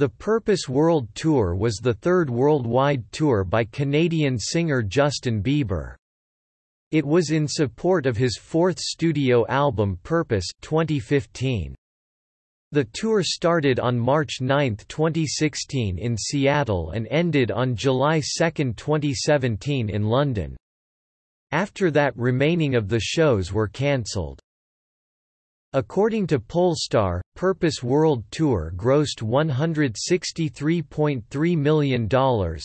The Purpose World Tour was the third worldwide tour by Canadian singer Justin Bieber. It was in support of his fourth studio album Purpose 2015. The tour started on March 9, 2016 in Seattle and ended on July 2, 2017 in London. After that remaining of the shows were cancelled. According to Pollstar, Purpose World Tour grossed $163.3 million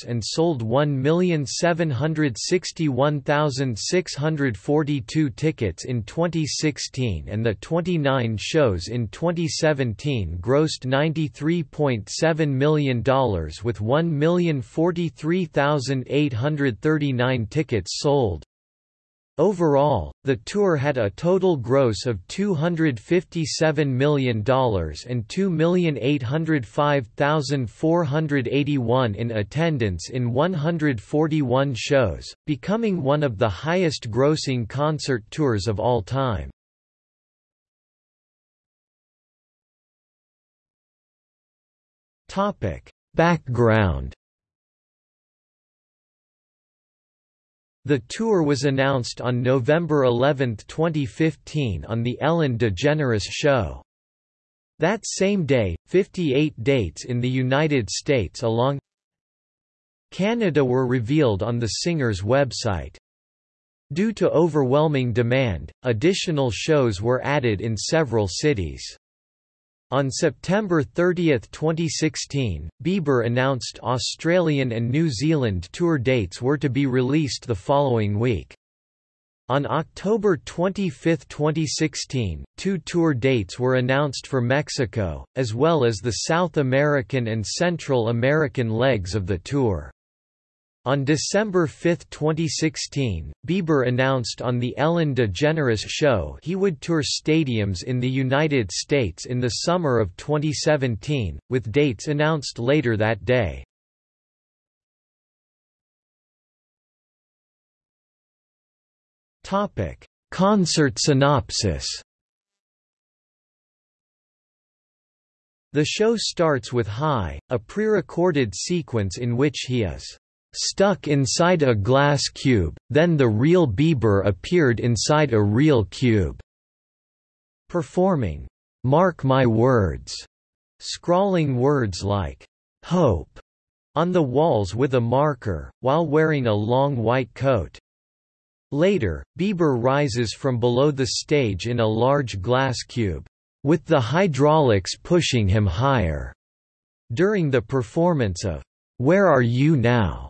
and sold 1,761,642 tickets in 2016 and the 29 shows in 2017 grossed $93.7 million with 1,043,839 tickets sold. Overall, the tour had a total gross of $257 million and 2,805,481 in attendance in 141 shows, becoming one of the highest grossing concert tours of all time. Background The tour was announced on November 11, 2015 on The Ellen DeGeneres Show. That same day, 58 dates in the United States along Canada were revealed on the singer's website. Due to overwhelming demand, additional shows were added in several cities. On September 30, 2016, Bieber announced Australian and New Zealand tour dates were to be released the following week. On October 25, 2016, two tour dates were announced for Mexico, as well as the South American and Central American legs of the tour. On December 5, 2016, Bieber announced on The Ellen DeGeneres Show he would tour stadiums in the United States in the summer of 2017, with dates announced later that day. Concert synopsis The show starts with High, a pre-recorded sequence in which he is stuck inside a glass cube, then the real Bieber appeared inside a real cube. Performing, Mark My Words, scrawling words like, Hope, on the walls with a marker, while wearing a long white coat. Later, Bieber rises from below the stage in a large glass cube, with the hydraulics pushing him higher. During the performance of Where Are You Now?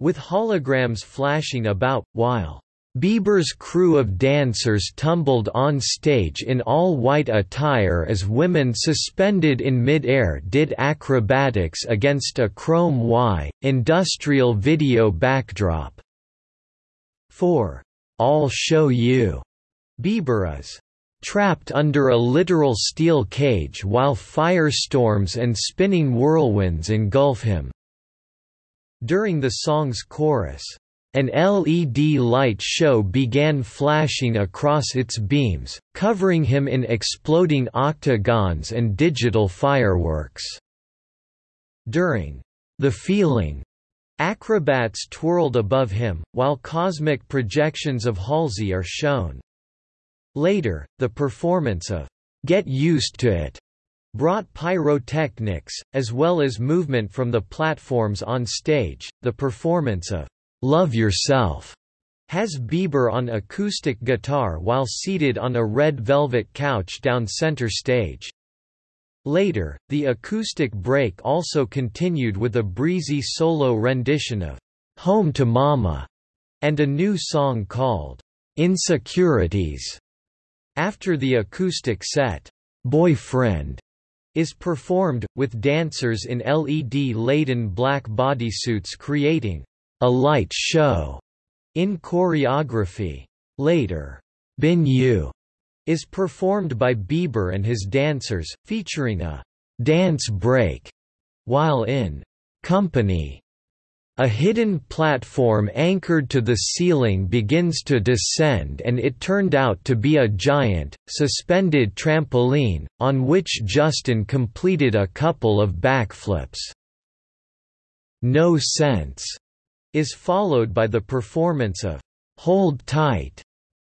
With holograms flashing about, while Bieber's crew of dancers tumbled on stage in all-white attire as women suspended in mid-air did acrobatics against a chrome Y, industrial video backdrop. 4. I'll show you. Bieber is trapped under a literal steel cage while firestorms and spinning whirlwinds engulf him. During the song's chorus, an LED light show began flashing across its beams, covering him in exploding octagons and digital fireworks. During The Feeling, acrobats twirled above him, while cosmic projections of Halsey are shown. Later, the performance of Get Used to It brought pyrotechnics, as well as movement from the platforms on stage. The performance of Love Yourself has Bieber on acoustic guitar while seated on a red velvet couch down center stage. Later, the acoustic break also continued with a breezy solo rendition of Home to Mama and a new song called Insecurities. After the acoustic set, Boyfriend is performed, with dancers in LED-laden black bodysuits creating a light show in choreography. Later, Been You is performed by Bieber and his dancers, featuring a dance break, while in Company, A hidden platform anchored to the ceiling begins to descend and it turned out to be a giant, suspended trampoline, on which Justin completed a couple of backflips. No Sense is followed by the performance of Hold Tight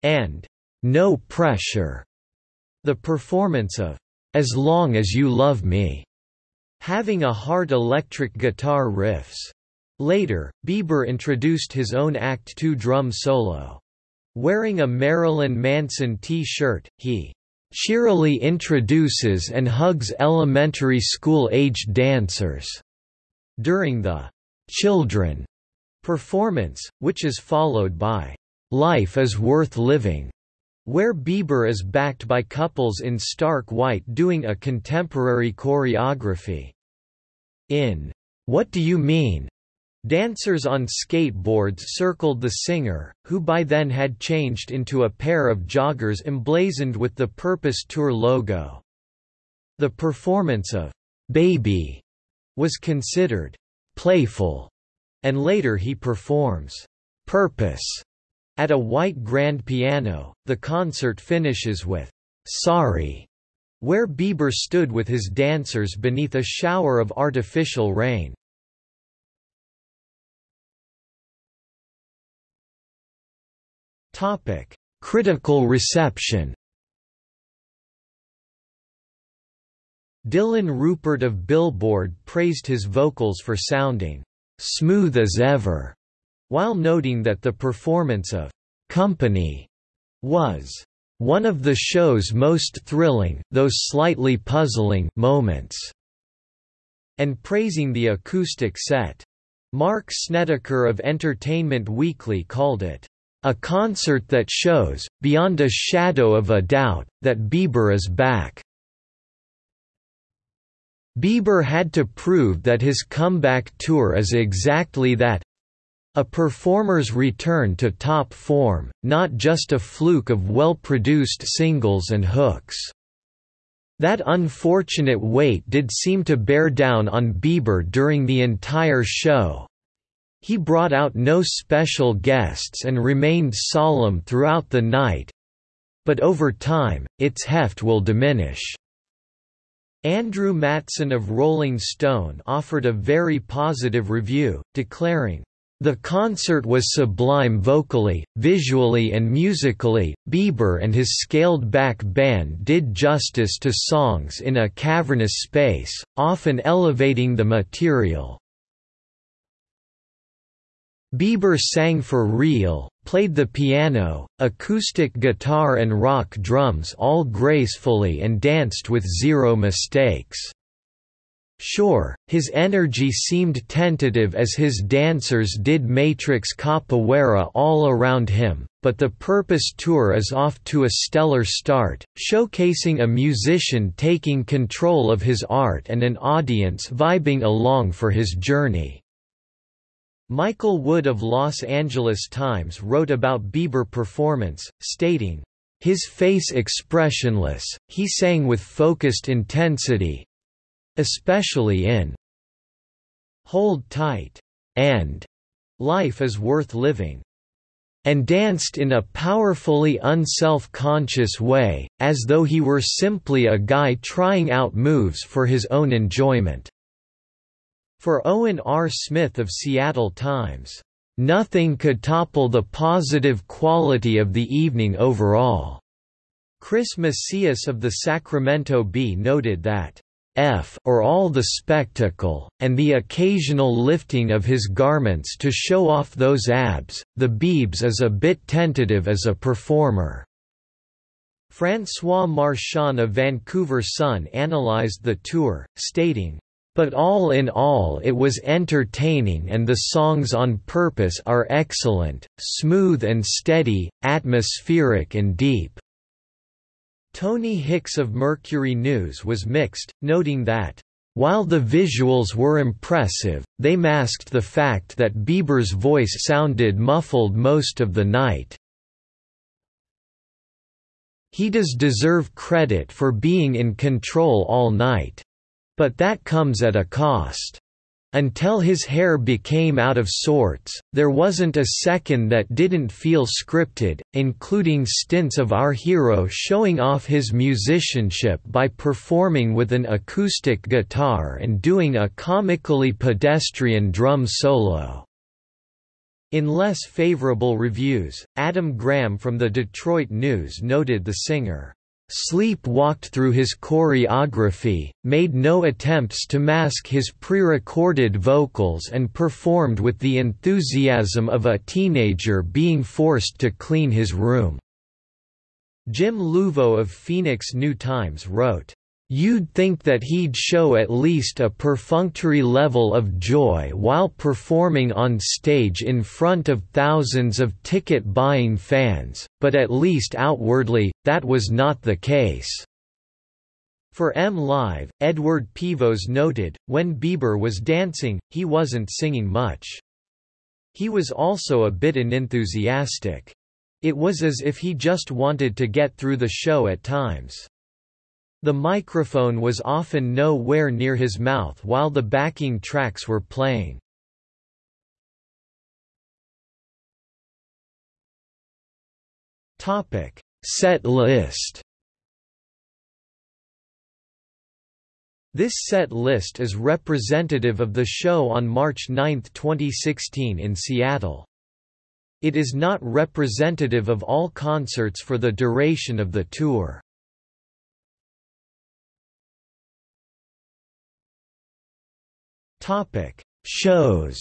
and No Pressure, the performance of As Long as You Love Me, having a hard electric guitar riffs. Later, Bieber introduced his own Act 2 drum solo. Wearing a Marilyn Manson T-shirt, he cheerily introduces and hugs elementary school-aged dancers during the Children performance, which is followed by Life is Worth Living, where Bieber is backed by couples in stark white doing a contemporary choreography. In What Do You Mean? Dancers on skateboards circled the singer, who by then had changed into a pair of joggers emblazoned with the Purpose Tour logo. The performance of Baby was considered playful, and later he performs Purpose at a white grand piano. The concert finishes with Sorry, where Bieber stood with his dancers beneath a shower of artificial rain. Topic: Critical reception. Dylan Rupert of Billboard praised his vocals for sounding smooth as ever, while noting that the performance of Company was one of the show's most thrilling, though slightly puzzling, moments, and praising the acoustic set. Mark Snedeker of Entertainment Weekly called it a concert that shows, beyond a shadow of a doubt, that Bieber is back. Bieber had to prove that his comeback tour is exactly that a performer's return to top form, not just a fluke of well-produced singles and hooks. That unfortunate weight did seem to bear down on Bieber during the entire show, he brought out no special guests and remained solemn throughout the night but over time, its heft will diminish. Andrew Matson of Rolling Stone offered a very positive review, declaring, the concert was sublime vocally, visually and musically. Bieber and his scaled-back band did justice to songs in a cavernous space, often elevating the material. Bieber sang for real, played the piano, acoustic guitar and rock drums all gracefully and danced with zero mistakes. Sure, his energy seemed tentative as his dancers did Matrix capoeira all around him, but the Purpose Tour is off to a stellar start, showcasing a musician taking control of his art and an audience vibing along for his journey. Mikael Wood of Los Angeles Times wrote about Bieber performance, stating, his face expressionless, he sang with focused intensity especially in Hold Tight and Life is Worth Living and danced in a powerfully unself-conscious way, as though he were simply a guy trying out moves for his own enjoyment. For Owen R. Smith of Seattle Times, "...nothing could topple the positive quality of the evening overall." Chris Macias of the Sacramento Bee noted that, F or all the spectacle, and the occasional lifting of his garments to show off those abs, the Biebs is a bit tentative as a performer." François Marchand of Vancouver Sun analyzed the tour, stating, but all in all it was entertaining and the songs on purpose are excellent, smooth and steady, atmospheric and deep." Tony Hicks of Mercury News was mixed, noting that, "...while the visuals were impressive, they masked the fact that Bieber's voice sounded muffled most of the night." He does deserve credit for being in control all night. But that comes at a cost. Until his hair became out of sorts, there wasn't a second that didn't feel scripted, including stints of our hero showing off his musicianship by performing with an acoustic guitar and doing a comically pedestrian drum solo. In less favorable reviews, Adam Graham from the Detroit News noted the singer Sleep walked through his choreography, made no attempts to mask his pre-recorded vocals and performed with the enthusiasm of a teenager being forced to clean his room. Jim Louvau of Phoenix New Times wrote, You'd think that he'd show at least a perfunctory level of joy while performing on stage in front of thousands of ticket-buying fans, but at least outwardly, that was not the case. For M Live, Edward Pevos noted, when Bieber was dancing, he wasn't singing much. He was also a bit unenthusiastic. It was as if he just wanted to get through the show at times. The microphone was often nowhere near his mouth while the backing tracks were playing. Topic: Set list. This set list is representative of the show on March 9, 2016 in Seattle. It is not representative of all concerts for the duration of the tour. Topic: Shows.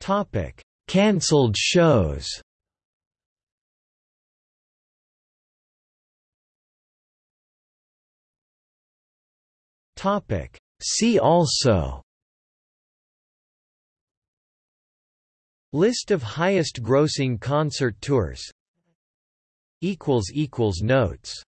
Topic: Cancelled shows. Topic: See also. List of highest grossing concert tours Notes